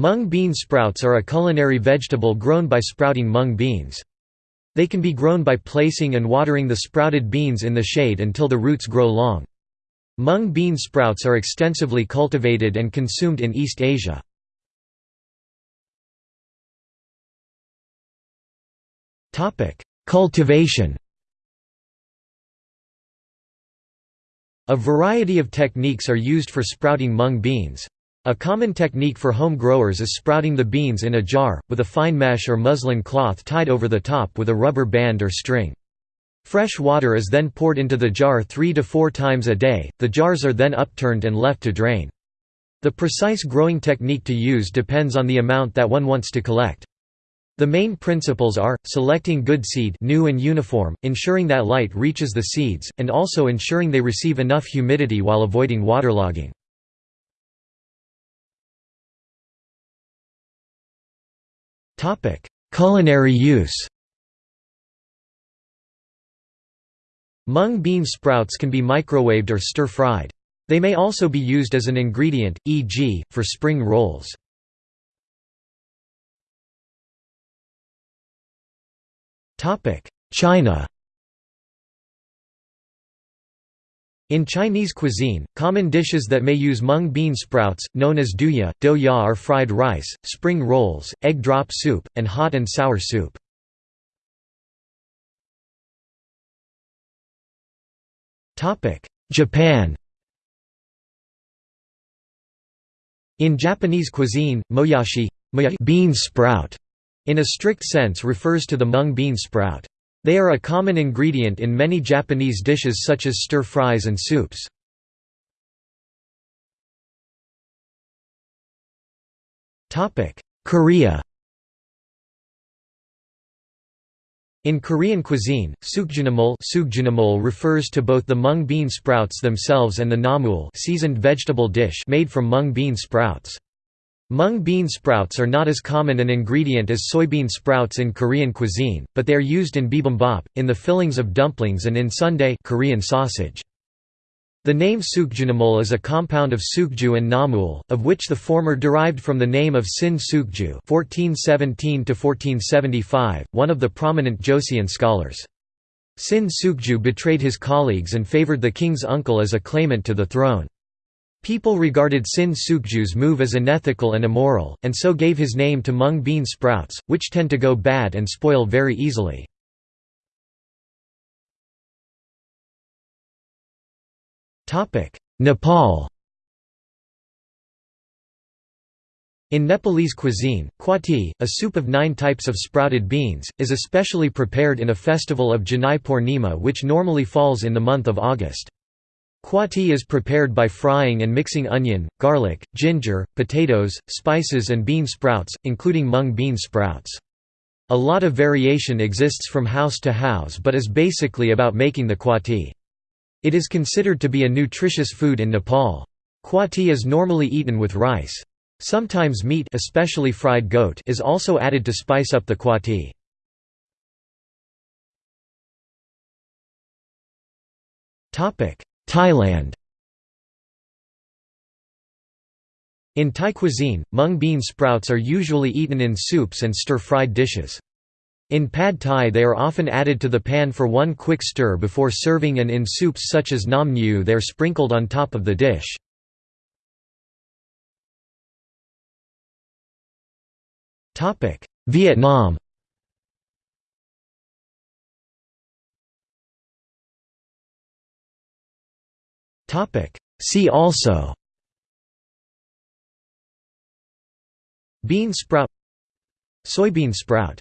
Mung bean sprouts are a culinary vegetable grown by sprouting mung beans. They can be grown by placing and watering the sprouted beans in the shade until the roots grow long. Mung bean sprouts are extensively cultivated and consumed in East Asia. Cultivation A variety of techniques are used for sprouting mung beans. A common technique for home growers is sprouting the beans in a jar, with a fine mesh or muslin cloth tied over the top with a rubber band or string. Fresh water is then poured into the jar three to four times a day, the jars are then upturned and left to drain. The precise growing technique to use depends on the amount that one wants to collect. The main principles are, selecting good seed new and uniform, ensuring that light reaches the seeds, and also ensuring they receive enough humidity while avoiding waterlogging. Culinary use Mung bean sprouts can be microwaved or stir-fried. They may also be used as an ingredient, e.g., for spring rolls. China In Chinese cuisine, common dishes that may use mung bean sprouts, known as douya, douya are fried rice, spring rolls, egg drop soup, and hot and sour soup. Japan In Japanese cuisine, moyashi bean sprout, in a strict sense refers to the mung bean sprout. They are a common ingredient in many Japanese dishes such as stir-fries and soups. Korea In Korean cuisine, sukju-namul refers to both the mung bean sprouts themselves and the namul seasoned vegetable dish made from mung bean sprouts. Mung bean sprouts are not as common an ingredient as soybean sprouts in Korean cuisine, but they are used in bibimbap, in the fillings of dumplings and in sundae Korean sausage. The name sukju-namul is a compound of sukju and namul, of which the former derived from the name of Sin Sukju (1417–1475), one of the prominent Joseon scholars. Sin Sukju betrayed his colleagues and favored the king's uncle as a claimant to the throne. People regarded Sin Sukju's move as unethical and immoral, and so gave his name to mung bean sprouts, which tend to go bad and spoil very easily. Nepal In Nepalese cuisine, kwati, a soup of nine types of sprouted beans, is especially prepared in a festival of Janai Purnima which normally falls in the month of August. Kwati is prepared by frying and mixing onion, garlic, ginger, potatoes, spices and bean sprouts, including mung bean sprouts. A lot of variation exists from house to house but is basically about making the kwati. It is considered to be a nutritious food in Nepal. Kwati is normally eaten with rice. Sometimes meat especially fried goat is also added to spice up the kwati. Topic: Thailand In Thai cuisine, mung bean sprouts are usually eaten in soups and stir-fried dishes. In pad thai they are often added to the pan for one quick stir before serving and in soups such as nam ngiao they are sprinkled on top of the dish. Vietnam See also. Bean sprout. Soybean sprout